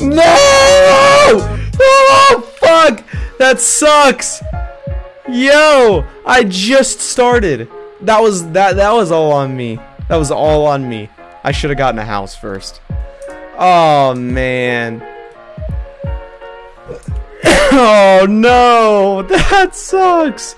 No! Oh, fuck! That sucks! Yo! I just started. That was that that was all on me. That was all on me. I should have gotten a house first. Oh man. oh no! That sucks!